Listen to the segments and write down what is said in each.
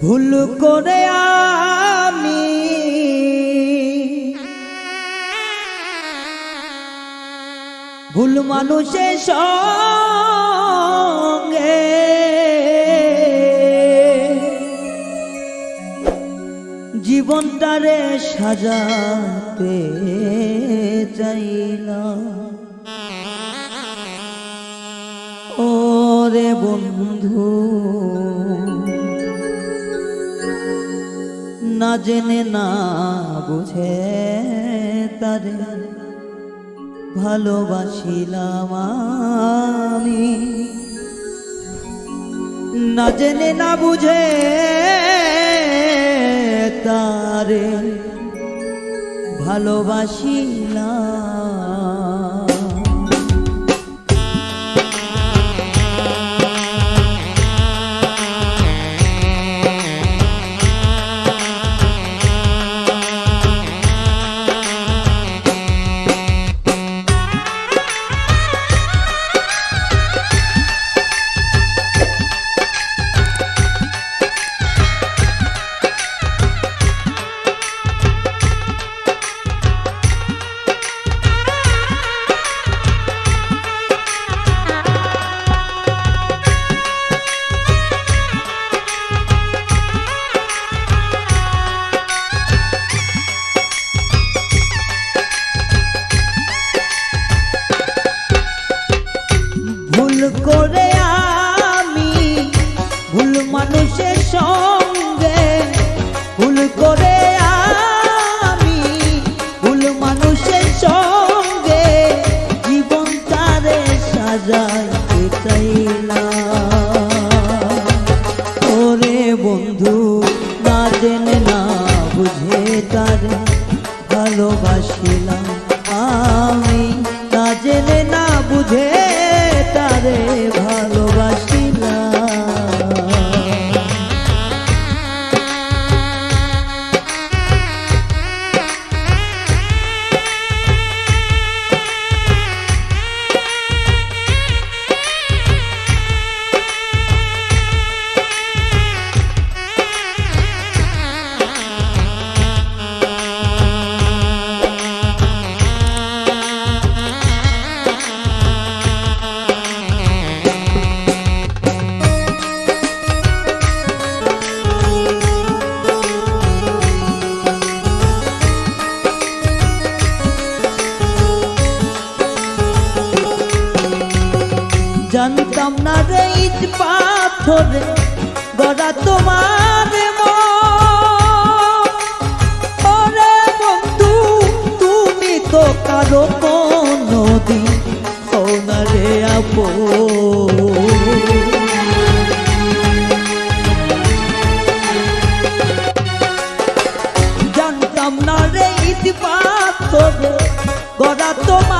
ভুল করে আমি। ভুল মানুষের সঙ্গে। জীবনটারে সাজাতে চাই চাইলাম ওরে বন্ধু না জেনে না বুঝে তারে ভালোবাসিলাম আমি। না জেনে না বুঝে তারে ভালোবাসিলাম জানতাম না রে ইট পাথরে, গড়া তোমার। ওরে বন্ধু, তুমি তো কারও কোনো দিন রে আপন জানতাম না রে ইতি পাথর, গড়া তোমার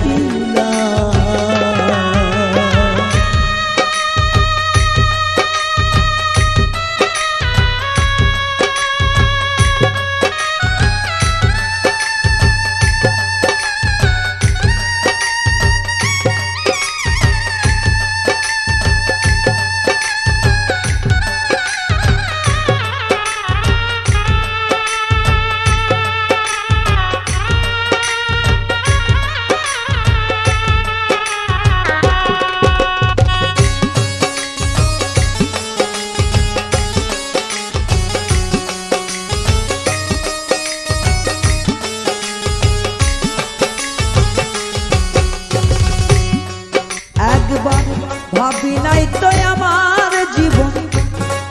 নাই তো আমার জীবন।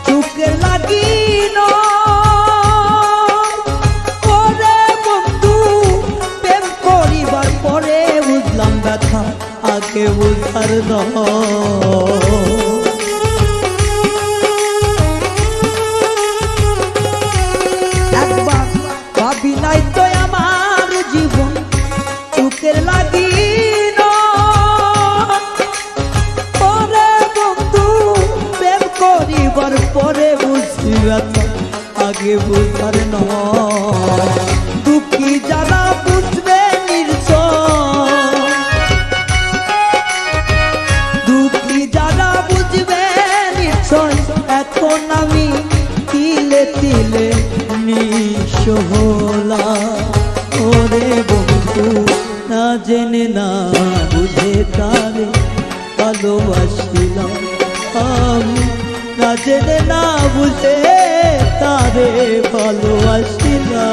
চুকে লাগি ওরে বন্ধু, প্রেম করিবার পরে বুঝলাম ব্যথা, আগে বুঝার নয় এখন আমি তিলে তিলে নিঃস্ব হলাম ওরে বন্ধু, না জেনে না বুঝে তারে ভালোবাসিলাম। আমি না জেনে না বুঝে তারে ভালোবাসিলাম।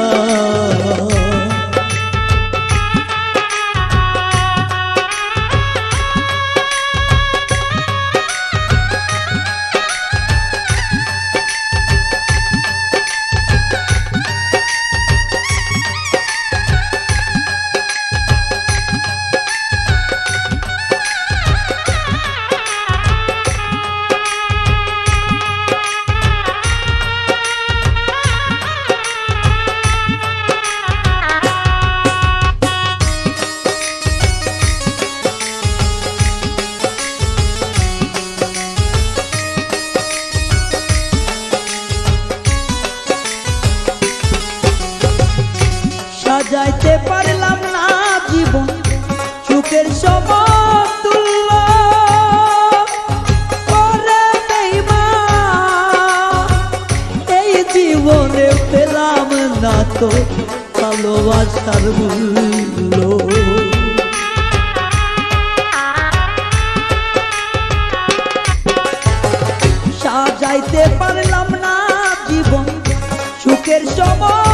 এই জীবনে পেলাম না তো ভালোবাসার মূল্য। সাজাইতে পারলাম না জীবন সুখের সময়।